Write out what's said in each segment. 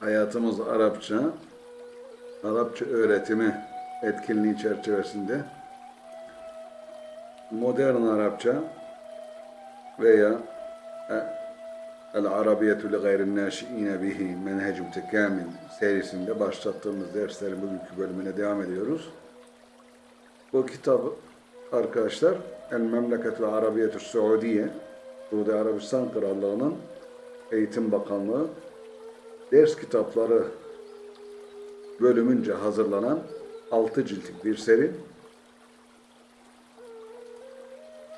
hayatımız Arapça, Arapça öğretimi etkinliği çerçevesinde modern Arapça veya e, El Arabiyetu li gayrin naşiine bihi menhecü tekamil serisinde başlattığımız derslerin bugünkü bölümüne devam ediyoruz. Bu kitap arkadaşlar El Memleketü Arabiyetü Suudiye Suudi Arabistan Krallığı'nın Eğitim Bakanlığı ders kitapları bölümünce hazırlanan 6 ciltlik bir seri.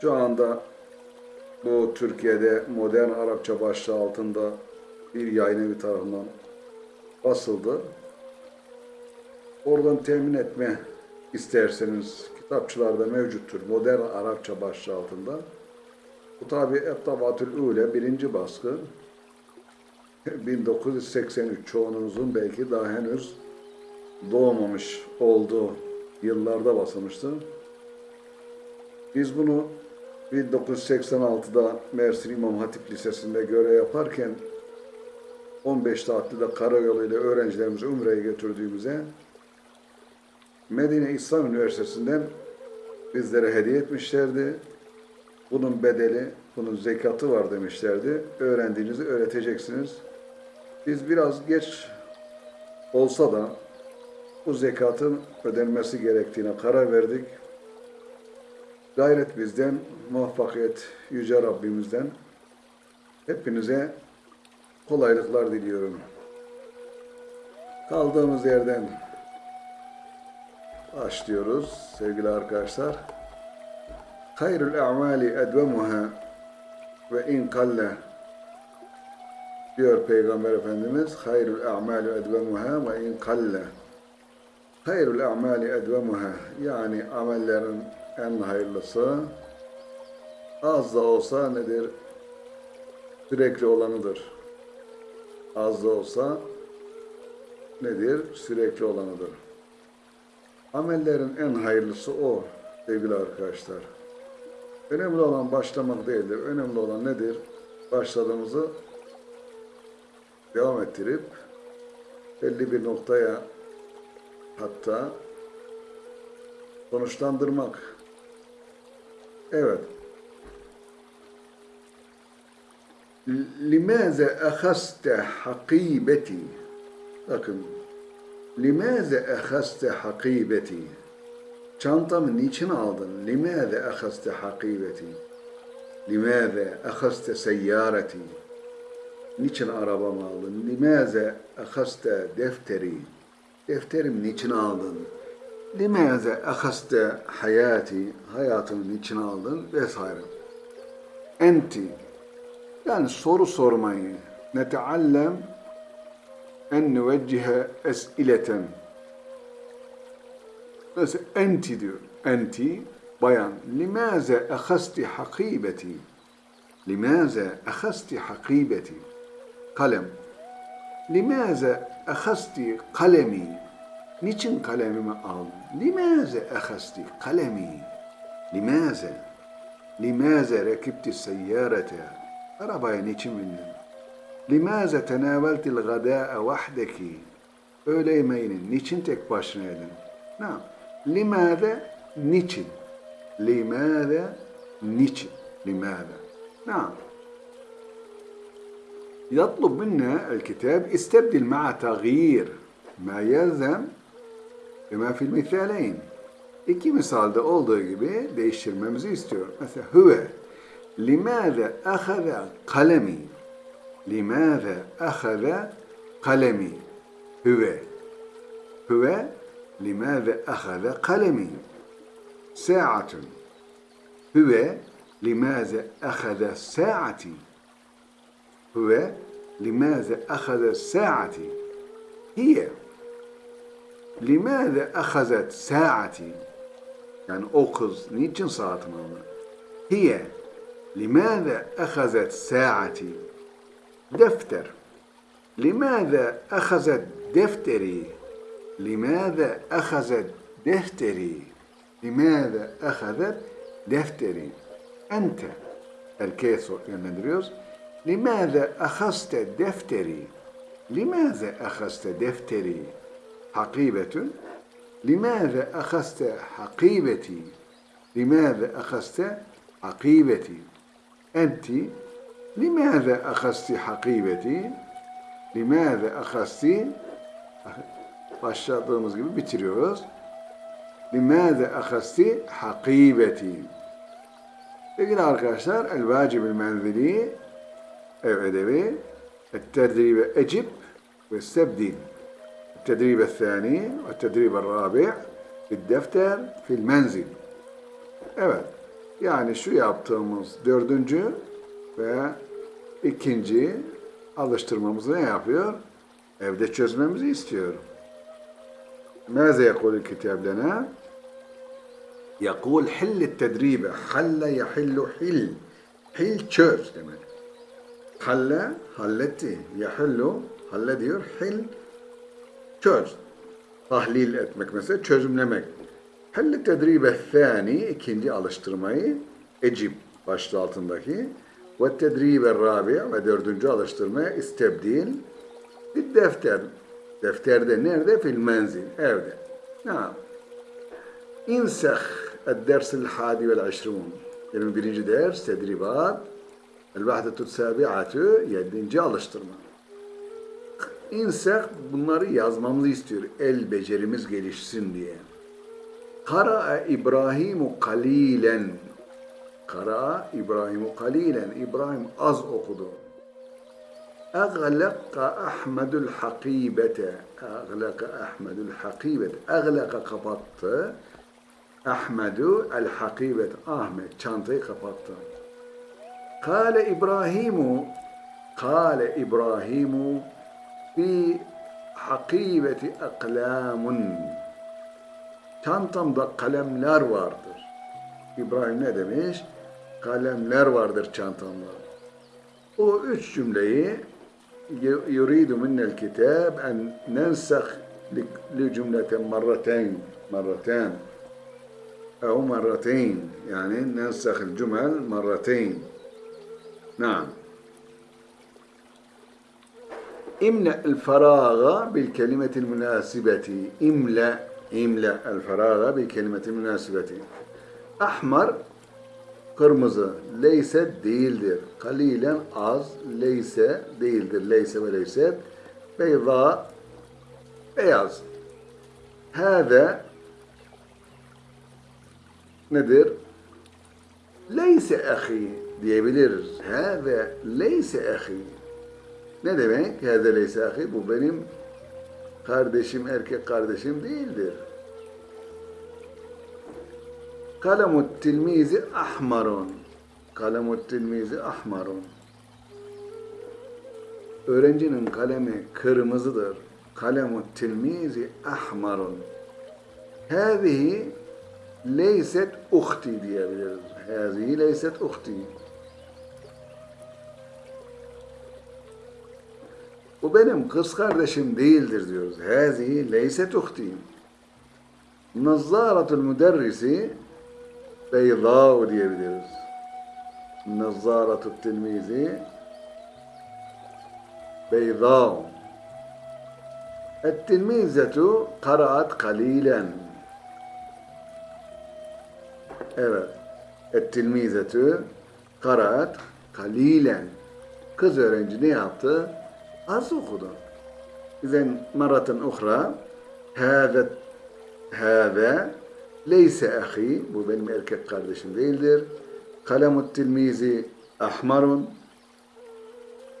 Şu anda bu Türkiye'de modern Arapça başlığı altında bir yayın evi tarafından basıldı. Oradan temin etme isterseniz kitapçılarda mevcuttur. Modern Arapça başlığı altında. Bu tabi Ettabatül Ule birinci baskı. 1983 çoğunuzun belki daha henüz doğmamış olduğu yıllarda basılmıştı. Biz bunu 1986'da Mersin İmam Hatip Lisesi'nde görev yaparken 15 tatilde karayoluyla öğrencilerimizi Umre'ye götürdüğümüzde Medine İslam Üniversitesi'nden bizlere hediye etmişlerdi. Bunun bedeli, bunun zekatı var demişlerdi. Öğrendiğinizi öğreteceksiniz. Biz biraz geç olsa da bu zekatın ödenmesi gerektiğine karar verdik. Gayret bizden, muvaffakiyet Yüce Rabbimizden. Hepinize kolaylıklar diliyorum. Kaldığımız yerden başlıyoruz sevgili arkadaşlar. Hayrul a'mali edvemuha ve in kalle diyor Peygamber Efendimiz. Hayrul a'mali edvemuha ve in kalle. Hayrul a'mali edvemuha yani amellerin en hayırlısı az da olsa nedir? Sürekli olanıdır. Az da olsa nedir? Sürekli olanıdır. Amellerin en hayırlısı o sevgili arkadaşlar. Önemli olan başlamak değildir. Önemli olan nedir? Başladığımızı devam ettirip belli bir noktaya hatta sonuçlandırmak. Evet. Limaze ahaste hakibeti Bakın. Limaze ahaste hakibeti Çantamı niçin aldın? Limaze ahaste hakibeti Limaze ahaste seyyareti Niçin arabamı aldın? Limaze ahaste defteri Defterim niçin aldın? Limaze ahaste hayati Hayatımı niçin aldın? Vesaire. Enti yani soru sormayı neteallem en nüveccihe es'ileten mesela enti diyor enti bayan limaze ahasti hakibeti limaze ahasti hakibeti kalem. Limaze ehasti kalemi. Niçin kalemimi aldın? Limaze ehasti kalemi. Limaze. Limaze rekibti seyyarete. Arabaya niçin bindin? Limaze tenaveltil gadâe vahdeki. Öğle yemeğini niçin tek başına yedin? Ne? Limaze niçin? Limaze niçin? Limaze. Ne? يطلب منا الكتاب استبدل مع تغيير ما يلزم بما في المثالين İki misalde olduğu gibi değiştirmemizi istiyor. Mesela huve لماذا أخذ قلمي لماذا أخذ قلمي هو هو لماذا أخذ قلمي ساعة هو لماذا أخذ ساعتي هو لماذا أخذ ساعتي هي لماذا أخذت ساعتي يعني أخذ نيتشن ساعتنا هي لماذا أخذت ساعتي دفتر لماذا أخذت دفتري لماذا أخذت دفتري لماذا أخذت دفتري أنت الكيسو يندريوس لماذا أخذت دفتري لماذا أخذت دفتري حقيبة لماذا أخذت حقيبتي لماذا أخذت حقيبتي أنت لماذا أخذت حقيبتي لماذا أخذت başladığımız gibi bitiriyoruz. Limaze ahasti hakibeti. Peki arkadaşlar el vacibül menzili ev edebi التدريب أجب واستبدل التدريب الثاني والتدريب الرابع في الدفتر في المنزل Evet. Yani şu yaptığımız dördüncü ve ikinci alıştırmamızı ne yapıyor? Evde çözmemizi istiyor. ماذا يقول الكتاب لنا؟ يقول حل التدريب حل يحل حل حل çöz demek. Halle halletti. Yahillu halle diyor. Hil çöz. Tahlil etmek mesela çözümlemek. Halle tedribe thani ikinci alıştırmayı ecib başlığı altındaki ve tedribe rabi ve dördüncü alıştırmaya istebdil bir defter. Defterde nerede? Fil menzil. Evde. Naam. İnsah الدرس الحادي والعشرون 21. ders tedribat El-Vahdetu Sabi'atü yedinci alıştırma. İnsek bunları yazmamızı istiyor. El becerimiz gelişsin diye. Kara'a İbrahimu kalilen. Kara'a İbrahimu kalilen. İbrahim az okudu. Aglaka Ahmedul hakibete. Aglaka Ahmedul hakibete. Aglaka kapattı. Ahmedu el hakibet. Ahmet çantayı kapattı. Kale İbrahimu Kale İbrahimu fi hakibeti aklamun çantamda kalemler vardır. İbrahim ne demiş? Kalemler vardır çantamda. O üç cümleyi yuridu minnel kitab en nensah li cümleten marraten marraten ev marraten yani nensah cümel marraten نعم املأ الفراغ بالكلمة المناسبة املأ املأ الفراغ بالكلمة المناسبة أحمر kırmızı leyse değildir. Kalilen az leyse değildir. Leyse ve leyse beyza beyaz. Hâze nedir? Leyse ahi diyebiliriz. Hâze leyse ahi. Ne demek? Hâze leyse ahi. Bu benim kardeşim, erkek kardeşim değildir. Kalemut tilmizi ahmarun. Kalemut tilmizi ahmarun. Öğrencinin kalemi kırmızıdır. Kalemut tilmizi ahmarun. Hâzihi leyset uhti diyebiliriz. Hâzihi leyset uhti. Bu benim kız kardeşim değildir diyoruz. Hâzihi leyset uhti. Nazzaratul müderrisi beyzâ'u diyebiliriz. Nazzaratul tilmizi beyzâ'u. Et-tilmizetu karaat kalilen. Evet. Et-tilmizetu karaat kalilen. Kız öğrenci ne yaptı? Az okudu. İzen maraten uhra hâze hâze leyse ahi bu benim erkek kardeşim değildir. Kalemut tilmizi ahmarun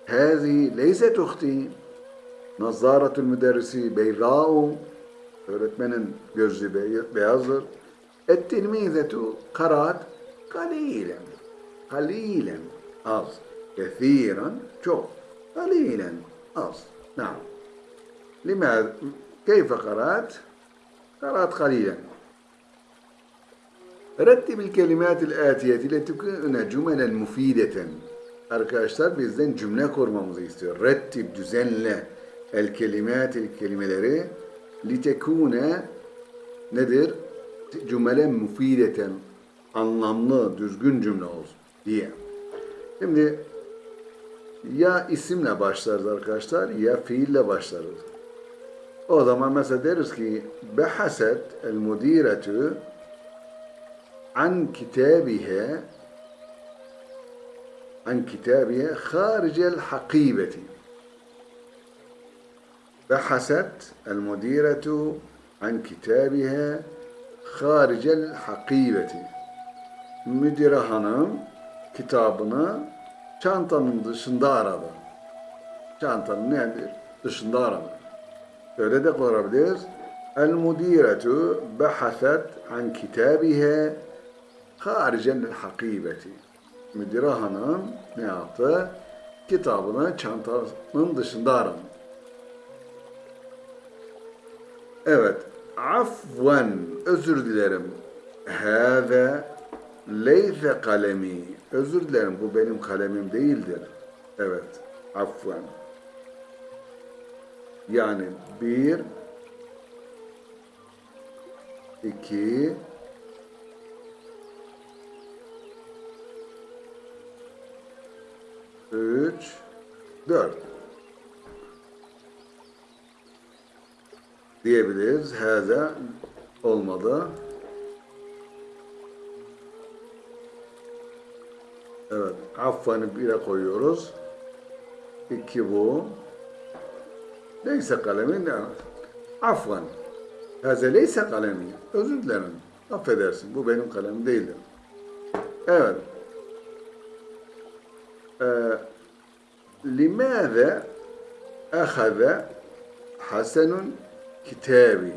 hâzihi leyset uhti Nazzaratul müderrisi beyrâ'u öğretmenin gözü beyazdır. Et-tilmizetu karaat kalilen kalilen az kethiren çok kalilen az نعم لماذا كيف قرأت قرأت قليلا رتب الكلمات الآتية لتكون جملا مفيدة Arkadaşlar bizden cümle kurmamızı istiyor. Rettib, düzenle el kelimat, kelimeleri litekune nedir? Cümle müfideten, anlamlı, düzgün cümle olsun diye. Şimdi ya isimle başlarız arkadaşlar ya fiille başlarız. O zaman mesela deriz ki behaset el müdiretu an kitabihe an kitabihe haricel hakibeti behaset el müdiretu an kitabihe haricel hakibeti müdire hanım kitabını çantanın dışında aradı. Çantanın nedir? Dışında aradı. Öyle de kullanabiliriz. El mudiretu behaset an kitabiha haricen hakibeti. Müdire hanım ne yaptı? Kitabını çantanın dışında aradı. Evet. Afven. Özür dilerim. Hâze leyse kalemi. Özür dilerim. Bu benim kalemim değildir. Evet. Afven. Yani bir, iki, üç, dört. diyebiliriz. Hâze olmadı. Evet. Affanı bire koyuyoruz. İki bu. Neyse kalemi ne? Afvan. Hâze leyse kalemi. Özür dilerim. Affedersin. Bu benim kalemim değildir. Evet. Limâze ehâze hasenun kitabi.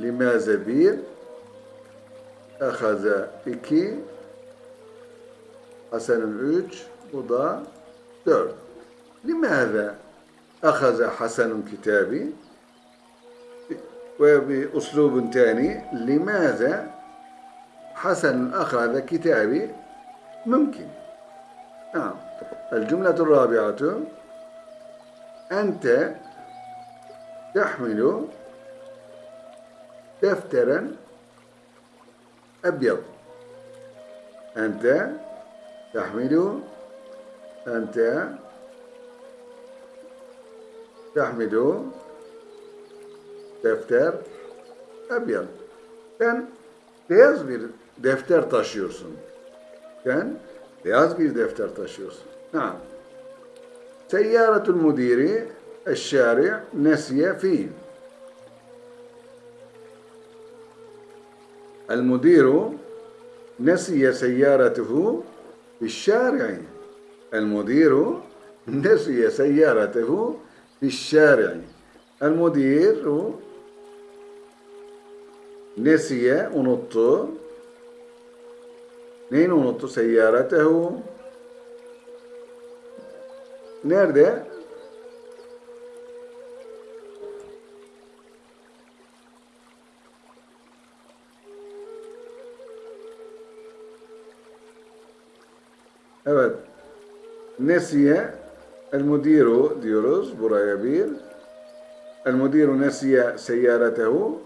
Limaze bir, ehaze iki, Hasan'ın üç, bu da dört. Limaze ehaze Hasan'ın kitabi ve bir uslubun tani limaze Hasan أخذ كتابي ممكن نعم الجملة الرابعة أنت تحمل دفترا أبيض أنت تحمل أنت تحمل defter أبيض sen beyaz bir defter taşıyorsun. Sen beyaz bir defter taşıyorsun. Naam. Seyyaratul mudiri الشارع نسي فيه المدير نسي سيارته في الشارع المدير نسي سيارته في الشارع المدير nesiye unuttu. Neyini unuttu? Seyyaratehu. Nerede? Evet. Nesiye el mudiru diyoruz buraya bir. El mudiru nesiye seyyaratehu.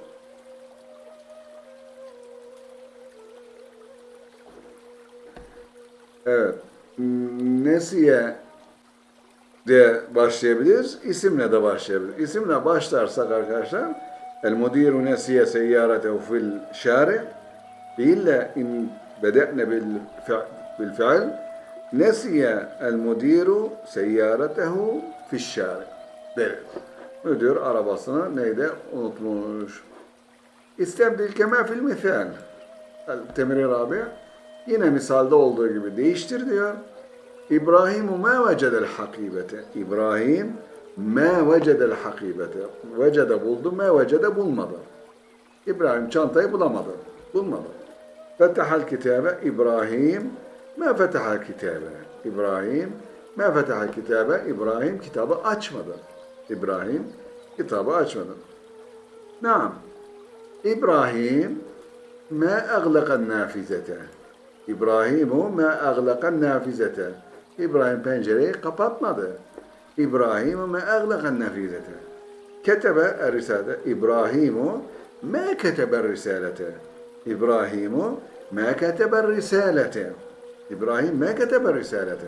Evet. Nesiye de başlayabiliriz. İsimle de başlayabiliriz. İsimle başlarsak arkadaşlar el mudiru nesiye seyyaratehu fil şari fiille in bedene bil fiil Nesiye el mudiru seyyaratehu fişşâri. Evet. Müdür arabasını neyde unutmuş. İstebdil kema fil misal. El temri rabi. Yine misalde olduğu gibi değiştir diyor. İbrahimu ma vecedel hakibete. İbrahim ma vecedel hakibete. Vecede buldu, ma vecede bulmadı. İbrahim çantayı bulamadı. Bulmadı. Fetehal kitabe İbrahim Ma fetaha kitabe. İbrahim ma fetaha kitabe. İbrahim kitabı açmadı. İbrahim kitabı açmadı. Naam. İbrahim ma aglakan nafizete. İbrahimu ma aglakan nafizete. İbrahim pencereyi kapatmadı. İbrahimu ma aglakan nafizete. Ketebe er-risalete. İbrahimu ma ketebe risalete. İbrahimu ma ketebe risalete. İbrahim me ketebe risalete.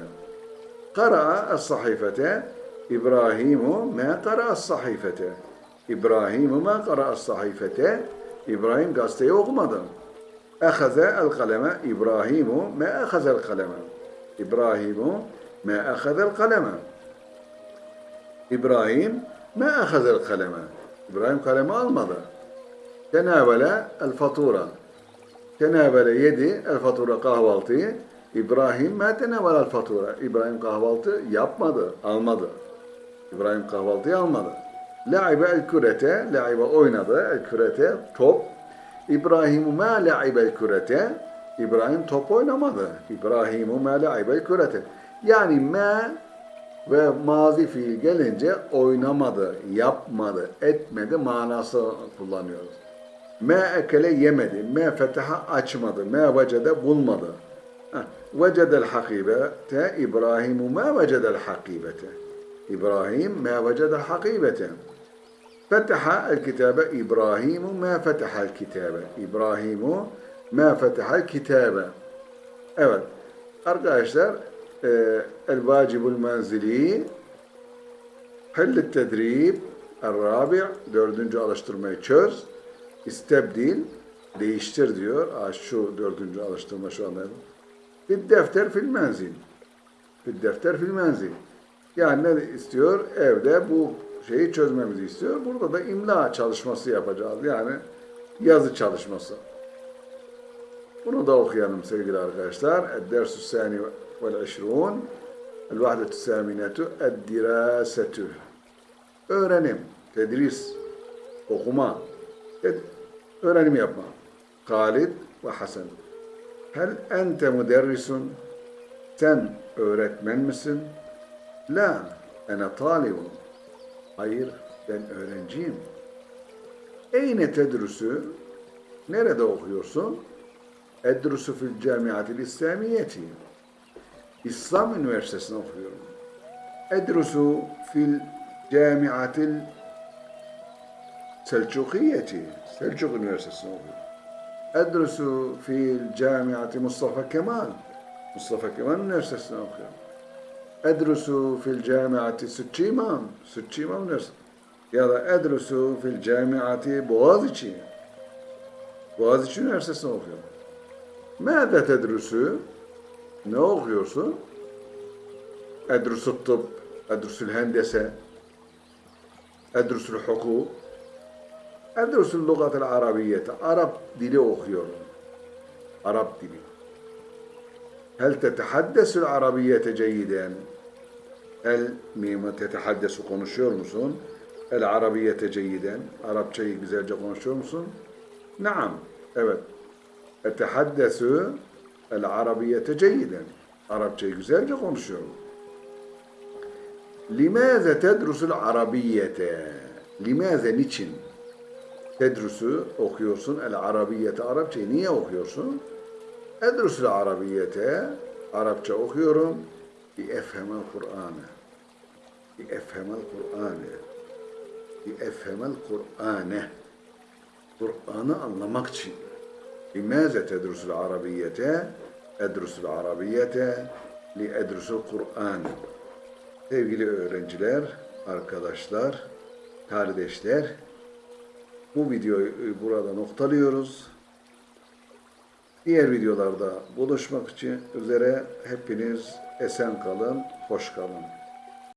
Kara'a es-sahifete İbrahimu ma kara'a es-sahifete. İbrahimu ma kara'a es-sahifete. İbrahim gazeteyi okumadı. Ehaze el kaleme İbrahimu ma ehazel kaleme. İbrahimu ma ehazel kaleme. İbrahim ma ehazel kaleme. İbrahim kalemi almadı. Tenavele el fatura. Tenavele yedi el fatura kahvaltıyı. İbrahim ma tenavele el fatura. İbrahim kahvaltı yapmadı, almadı. İbrahim kahvaltıyı almadı. La'ibe el kürete, la'ibe oynadı, el kürete, top. İbrahimu ma la'ibe el kürete, İbrahim top oynamadı. İbrahimu ma la'ibe el kürete. Yani ma ve mazi fiil gelince oynamadı, yapmadı, etmedi manası kullanıyoruz. Me ekele yemedi, me fetaha açmadı, me vecede bulmadı. Hakibete, İbrahimu me vecedel hakibete. İbrahim me vecedel hakibete. Fetaha el kitabe, İbrahimu me fetahal kitabe. İbrahimu me fetahal kitabe. Evet, arkadaşlar, e, el vacibul menzili, Hallet tedrib, el-rabi' dördüncü alıştırmayı çöz. İstebdil, değiştir diyor. Aa, şu dördüncü alıştırma şu anda. Bir defter fil menzil. Bir defter fil menzil. Yani ne istiyor? Evde bu şeyi çözmemizi istiyor. Burada da imla çalışması yapacağız. Yani yazı çalışması. Bunu da okuyalım sevgili arkadaşlar. Ed-dersü sani vel işrun. El-vahdetü saminetu ed-dirasetü. Öğrenim, tedris, okuma, öğrenim yapma. Halid ve Hasan. Hel ente müderrisun? Sen öğretmen misin? La, ene talibun. Hayır, ben öğrenciyim. Eyne tedrüsü? Nerede okuyorsun? Edrusu fil camiatil İslamiyeti. İslam Üniversitesi'nde okuyorum. Edrusu fil camiatil Selçukiyeti. Selçuk Üniversitesi'nde okuyorum. Edrusu fil camiati Mustafa Kemal. Mustafa Kemal Üniversitesi'nde okuyorum. Edrusu fil camiati Sütçü İmam. Sütçü İmam Üniversitesi. Ya da edrusu fil camiati Boğaziçi. Boğaziçi Üniversitesi'nde okuyorum. Mâde tedrusu? Ne okuyorsun? Edrusu tıp, edrusul hendese, edrusul hukuk, Endrüs'ün lügatel arabiyete. Arap dili okuyorum. Arap dili. Hel tetehaddesül arabiyete ceyiden. El mimi tetehaddesü konuşuyor musun? El arabiyete ceyiden. Arapçayı güzelce konuşuyor musun? Naam. Evet. Etehaddesü el arabiyete ceyiden. Arapçayı güzelce konuşuyorum. Limaze tedrusul arabiyete. Limaze niçin? Tedrusu okuyorsun el arabiyete. Arapçayı niye okuyorsun? Edrusul arabiyete. Arapça okuyorum. Bi efhemel Kur'an'ı. Bi efhemel Kur'an'ı. Bi efhemel Kur'an'ı. Kur'an'ı anlamak için. Limaze tedrusul arabiyete? Edrusul arabiyete li edrusul Kur'an. Sevgili öğrenciler, arkadaşlar, kardeşler, bu videoyu burada noktalıyoruz. Diğer videolarda buluşmak için üzere hepiniz esen kalın, hoş kalın.